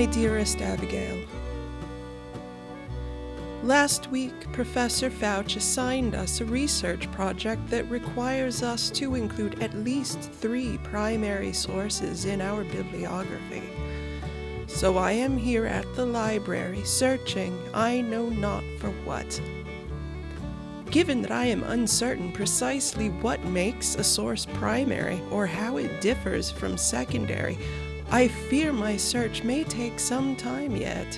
My dearest Abigail, Last week, Professor Fauch assigned us a research project that requires us to include at least three primary sources in our bibliography. So I am here at the library searching I know not for what. Given that I am uncertain precisely what makes a source primary or how it differs from secondary, I fear my search may take some time yet.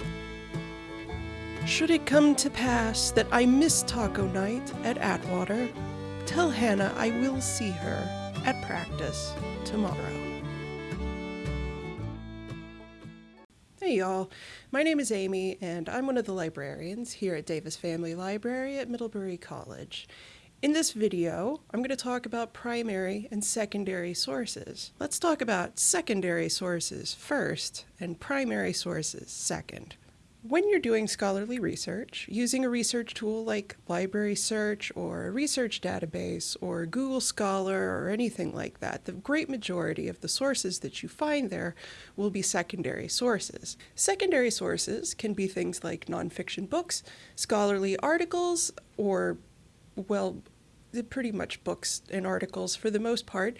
Should it come to pass that I miss taco night at Atwater, tell Hannah I will see her at practice tomorrow. Hey y'all, my name is Amy and I'm one of the librarians here at Davis Family Library at Middlebury College. In this video, I'm going to talk about primary and secondary sources. Let's talk about secondary sources first and primary sources second. When you're doing scholarly research, using a research tool like Library Search or a research database or Google Scholar or anything like that, the great majority of the sources that you find there will be secondary sources. Secondary sources can be things like nonfiction books, scholarly articles, or, well, pretty much books and articles for the most part,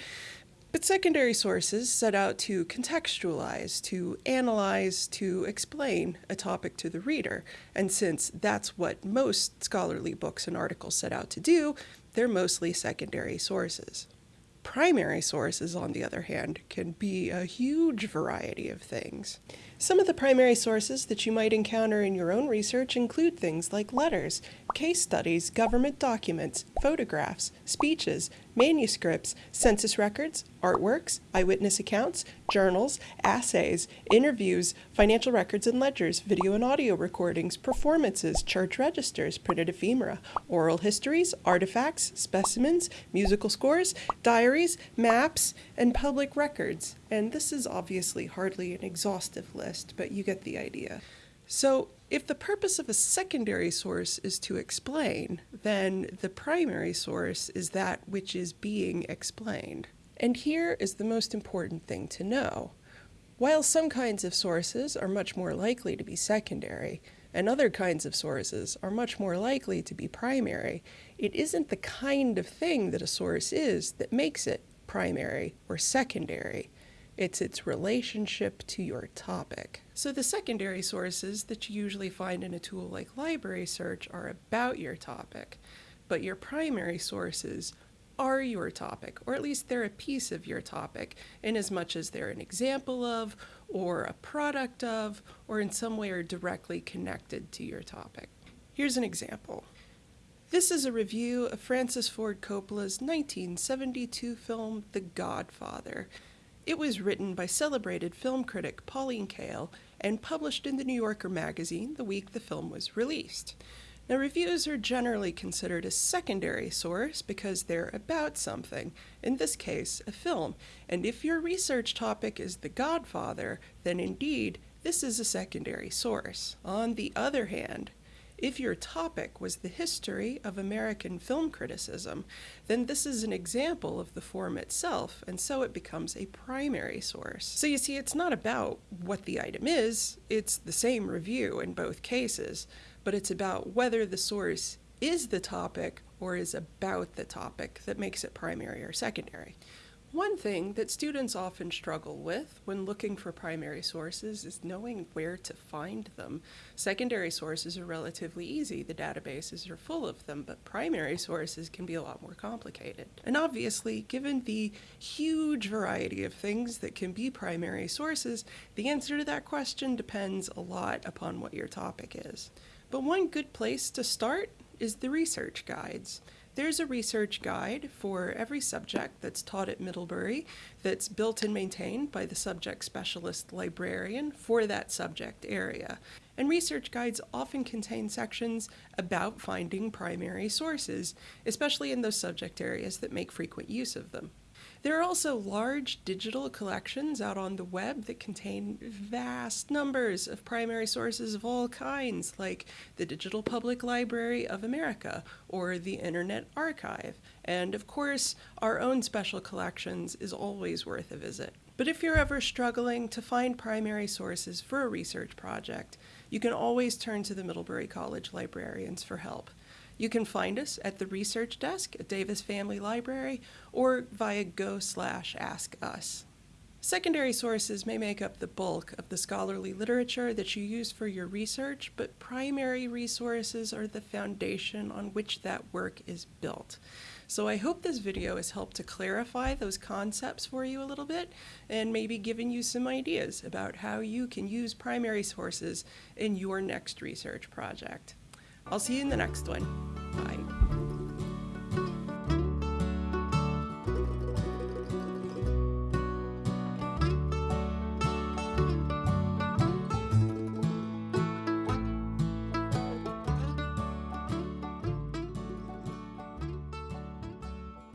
but secondary sources set out to contextualize, to analyze, to explain a topic to the reader. And since that's what most scholarly books and articles set out to do, they're mostly secondary sources. Primary sources, on the other hand, can be a huge variety of things. Some of the primary sources that you might encounter in your own research include things like letters, case studies, government documents, photographs, speeches, manuscripts, census records, artworks, eyewitness accounts, journals, assays, interviews, financial records and ledgers, video and audio recordings, performances, church registers, printed ephemera, oral histories, artifacts, specimens, musical scores, diaries, maps, and public records. And this is obviously hardly an exhaustive list, but you get the idea. So if the purpose of a secondary source is to explain, then the primary source is that which is being explained. And here is the most important thing to know. While some kinds of sources are much more likely to be secondary, and other kinds of sources are much more likely to be primary, it isn't the kind of thing that a source is that makes it primary or secondary. It's its relationship to your topic. So the secondary sources that you usually find in a tool like Library Search are about your topic, but your primary sources are your topic, or at least they're a piece of your topic, in as much as they're an example of, or a product of, or in some way are directly connected to your topic. Here's an example. This is a review of Francis Ford Coppola's 1972 film The Godfather. It was written by celebrated film critic Pauline Kael and published in the New Yorker magazine the week the film was released. Now, reviews are generally considered a secondary source because they're about something, in this case, a film. And if your research topic is The Godfather, then indeed, this is a secondary source. On the other hand, if your topic was the history of American film criticism, then this is an example of the form itself, and so it becomes a primary source. So you see, it's not about what the item is, it's the same review in both cases, but it's about whether the source is the topic or is about the topic that makes it primary or secondary. One thing that students often struggle with when looking for primary sources is knowing where to find them. Secondary sources are relatively easy, the databases are full of them, but primary sources can be a lot more complicated. And obviously, given the huge variety of things that can be primary sources, the answer to that question depends a lot upon what your topic is. But one good place to start is the research guides. There's a research guide for every subject that's taught at Middlebury that's built and maintained by the subject specialist librarian for that subject area. And research guides often contain sections about finding primary sources, especially in those subject areas that make frequent use of them. There are also large digital collections out on the web that contain vast numbers of primary sources of all kinds, like the Digital Public Library of America or the Internet Archive. And of course, our own special collections is always worth a visit. But if you're ever struggling to find primary sources for a research project, you can always turn to the Middlebury College librarians for help. You can find us at the research desk at Davis Family Library or via go slash ask us. Secondary sources may make up the bulk of the scholarly literature that you use for your research, but primary resources are the foundation on which that work is built. So I hope this video has helped to clarify those concepts for you a little bit and maybe given you some ideas about how you can use primary sources in your next research project. I'll see you in the next one. Bye.